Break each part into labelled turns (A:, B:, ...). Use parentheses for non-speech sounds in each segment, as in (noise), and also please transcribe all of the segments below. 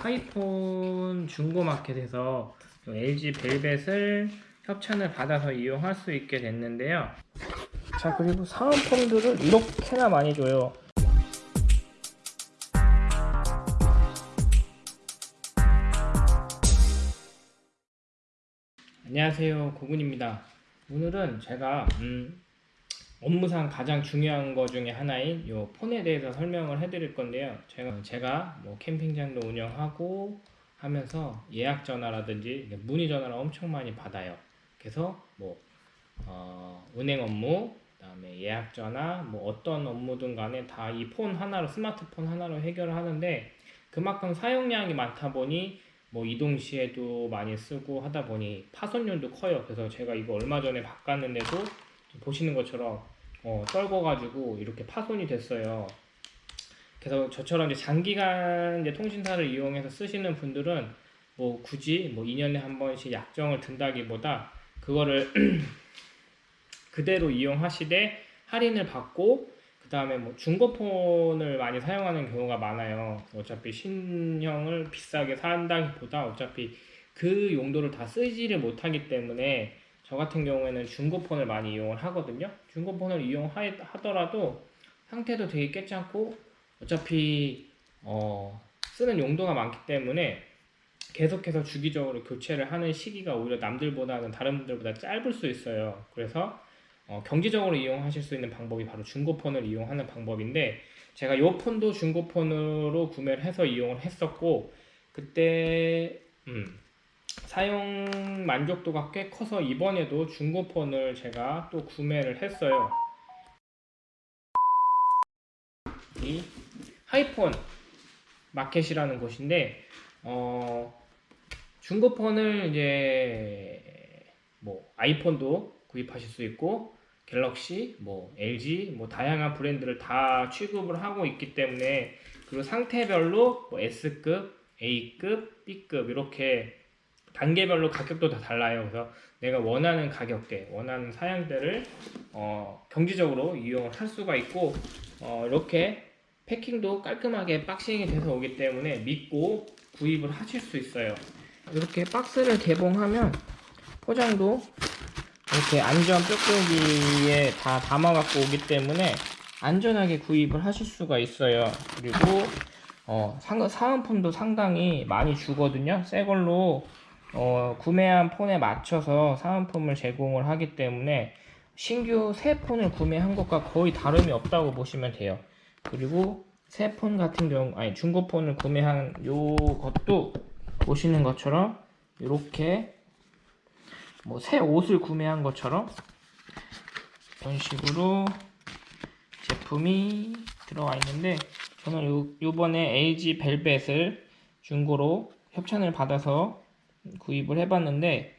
A: 하이폰 중고마켓에서 LG 벨벳을 협찬을 받아서 이용할 수 있게 됐는데요. 자 그리고 사은품들을 이렇게나 많이 줘요. 안녕하세요 고군입니다. 오늘은 제가 음, 업무상 가장 중요한 것 중에 하나인 요 폰에 대해서 설명을 해드릴 건데요. 제가 제가 뭐 캠핑장도 운영하고 하면서 예약 전화라든지 문의 전화를 엄청 많이 받아요. 그래서 뭐 어, 은행 업무, 그다음에 예약 전화, 뭐 어떤 업무든 간에 다 이 폰 하나로 스마트폰 하나로 해결을 하는데 그만큼 사용량이 많다 보니 뭐 이동 시에도 많이 쓰고 하다 보니 파손율도 커요. 그래서 제가 이거 얼마 전에 바꿨는데도 보시는 것처럼 어, 떨궈가지고 이렇게 파손이 됐어요. 그래서 저처럼 이제 장기간 이제 통신사를 이용해서 쓰시는 분들은 뭐 굳이 뭐 2년에 한 번씩 약정을 든다기보다 그거를 (clears throat) 그대로 이용하시되 할인을 받고 그 다음에 뭐 중고폰을 많이 사용하는 경우가 많아요. 어차피 신형을 비싸게 산다기보다 어차피 그 용도를 다 쓰지를 못하기 때문에 저 같은 경우에는 중고폰을 많이 이용을 하거든요. 중고폰을 이용하더라도 상태도 되게 괜찮고 어차피 어, 쓰는 용도가 많기 때문에 계속해서 주기적으로 교체를 하는 시기가 오히려 남들보다는 다른 분들보다 짧을 수 있어요. 그래서 어, 경제적으로 이용하실 수 있는 방법이 바로 중고폰을 이용하는 방법인데 제가 이 폰도 중고폰으로 구매를 해서 이용을 했었고 그때 음, 사용 만족도가 꽤 커서 이번에도 중고폰을 제가 또 구매를 했어요. 이 하이폰 마켓이라는 곳인데 어, 중고폰을 이제 뭐 아이폰도 구입하실 수 있고 갤럭시, 뭐 LG, 뭐 다양한 브랜드를 다 취급을 하고 있기 때문에 그리고 상태별로 뭐 S급, A급, B급 이렇게 단계별로 가격도 다 달라요. 그래서 내가 원하는 가격대, 원하는 사양대를 어, 경제적으로 이용을 할 수가 있고 어, 이렇게 패킹도 깔끔하게 박싱이 돼서 오기 때문에 믿고 구입을 하실 수 있어요. 이렇게 박스를 개봉하면 포장도 이렇게 안전 뾱뾱이에 다 담아갖고 오기 때문에 안전하게 구입을 하실 수가 있어요. 그리고 어, 사은품도 상당히 많이 주거든요. 새 걸로 어, 구매한 폰에 맞춰서 사은품을 제공을 하기 때문에 신규 새 폰을 구매한 것과 거의 다름이 없다고 보시면 돼요. 그리고 새 폰 같은 경우, 아니 중고 폰을 구매한 요 것도 보시는 것처럼 이렇게 뭐 새 옷을 구매한 것처럼 이런 식으로 제품이 들어와 있는데 저는 요, 요번에 LG 벨벳을 중고로 협찬을 받아서 구입을 해봤는데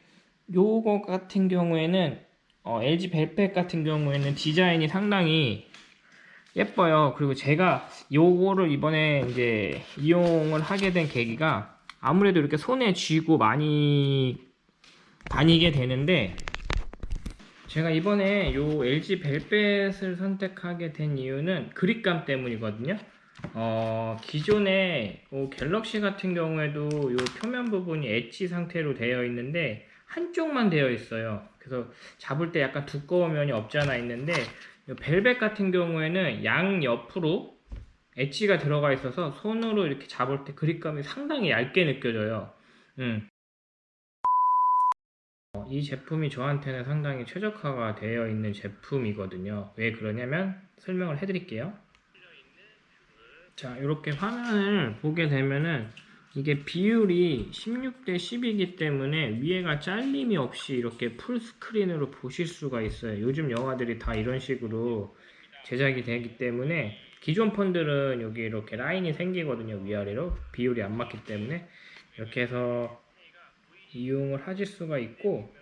A: 요거 같은 경우에는 어, LG 벨벳 같은 경우에는 디자인이 상당히 예뻐요. 그리고 제가 요거를 이번에 이제 이용을 하게 된 계기가 아무래도 이렇게 손에 쥐고 많이 다니게 되는데 제가 이번에 요 LG 벨벳을 선택하게 된 이유는 그립감 때문이거든요. 어, 기존에 어, 갤럭시 같은 경우에도 요 표면 부분이 엣지 상태로 되어 있는데 한쪽만 되어 있어요. 그래서 잡을 때 약간 두꺼운 면이 없지 않아 있는데 벨벳 같은 경우에는 양 옆으로 엣지가 들어가 있어서 손으로 이렇게 잡을 때 그립감이 상당히 얇게 느껴져요. 음. 이 제품이 저한테는 상당히 최적화가 되어 있는 제품이거든요. 왜 그러냐면 설명을 해드릴게요. 자 이렇게 화면을 보게 되면은 이게 비율이 16대 10이기 때문에 위에가 잘림이 없이 이렇게 full screen으로 보실 수가 있어요. 요즘 영화들이 다 이런 식으로 제작이 되기 때문에 기존 폰들은 여기 이렇게 라인이 생기거든요 위아래로. 비율이 안 맞기 때문에. 이렇게 해서 이용을 하실 수가 있고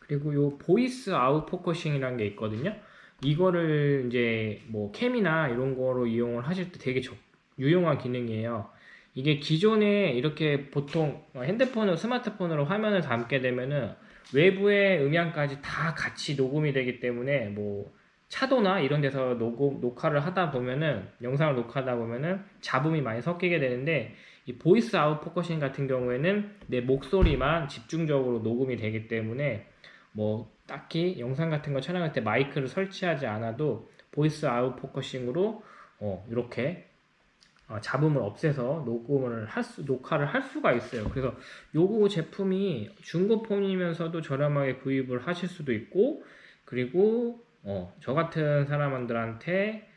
A: 그리고 요 voice out focusing이라는 게 있거든요 이거를 이제 뭐 cam이나 이런 거로 이용을 하실 때 되게 적, 유용한 기능이에요. 이게 기존에 이렇게 보통 핸드폰으로 스마트폰으로 화면을 담게 되면은 외부의 음향까지 다 같이 녹음이 되기 때문에 뭐 차도나 이런 데서 녹음, 녹화를 하다 보면은 영상을 녹화하다 보면은 잡음이 많이 섞이게 되는데 이 voice out focusing 같은 경우에는 내 목소리만 집중적으로 녹음이 되기 때문에 뭐 딱히 영상 같은 거 촬영할 때 마이크를 설치하지 않아도 voice out focusing으로 어, 이렇게 어, 잡음을 없애서 녹음을 할 수, 녹화를 할 수가 있어요. 그래서 요거 제품이 중고폰이면서도 저렴하게 구입을 하실 수도 있고 그리고 어, 저 같은 사람들한테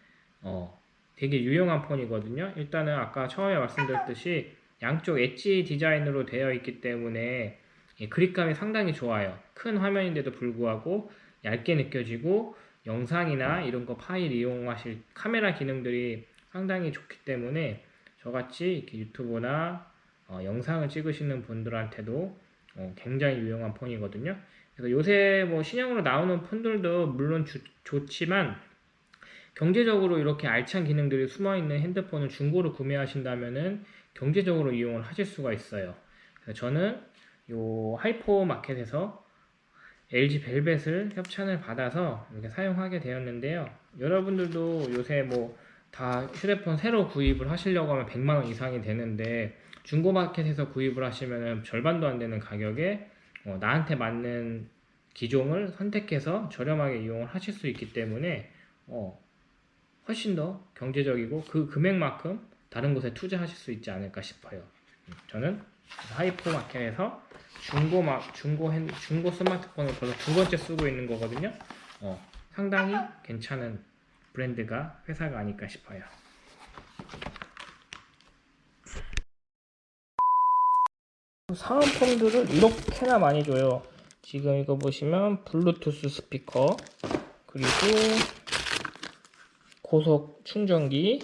A: 어, 되게 유용한 폰이거든요. 일단은 아까 처음에 말씀드렸듯이 양쪽 엣지 디자인으로 되어 있기 때문에 이 그립감이 상당히 좋아요. 큰 화면인데도 불구하고 얇게 느껴지고 영상이나 이런 거 파일 이용하실 카메라 기능들이 상당히 좋기 때문에 저같이 이렇게 유튜브나 어, 영상을 찍으시는 분들한테도 어, 굉장히 유용한 폰이거든요. 그래서 요새 뭐 신형으로 나오는 폰들도 물론 주- 좋지만 경제적으로 이렇게 알찬 기능들이 숨어 있는 핸드폰을 중고로 구매하신다면은 경제적으로 이용을 하실 수가 있어요. 그래서 저는 요 하이퍼 마켓에서 LG 벨벳을 협찬을 받아서 이렇게 사용하게 되었는데요. 여러분들도 요새 뭐 다 휴대폰 새로 구입을 하시려고 하면 100만 원 이상이 되는데 중고 마켓에서 구입을 하시면 절반도 안 되는 가격에 어, 나한테 맞는 기종을 선택해서 저렴하게 이용을 하실 수 있기 때문에 어, 훨씬 더 경제적이고 그 금액만큼 다른 곳에 투자하실 수 있지 않을까 싶어요. 음, 저는 하이퍼 마켓에서 중고 마, 중고 핸, 중고 스마트폰을 벌써 두 번째 쓰고 있는 거거든요. 어, 상당히 괜찮은 브랜드가 회사가 아닐까 싶어요. 사은품들을 이렇게나 많이 줘요. 지금 이거 보시면 블루투스 스피커 그리고 고속 충전기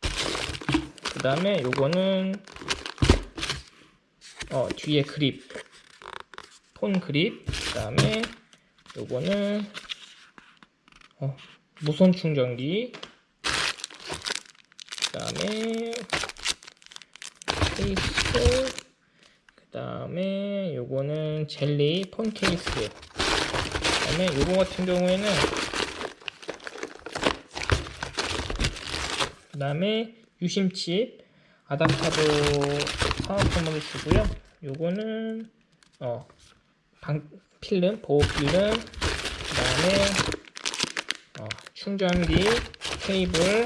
A: 그 다음에 요거는 어, 뒤에 그립 폰 그립 그 다음에 요거는 어, 무선 충전기 그 다음에 케이스 그 다음에 요거는 젤리 폰 케이스. 그 다음에 요거 같은 경우에는 그 다음에 유심칩 아답타도 사은품으로 주고요. 요거는 어 방, 필름 보호 필름 그 다음에 어, 충전기 케이블.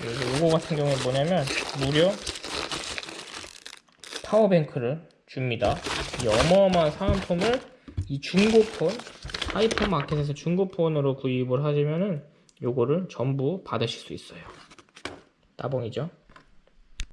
A: 그리고 요거 같은 경우에 뭐냐면 무료 파워뱅크를 줍니다. 이 어마어마한 사은품을 이 중고폰 하이퍼마켓에서 중고폰으로 구입을 하시면은 요거를 전부 받으실 수 있어요. 따봉이죠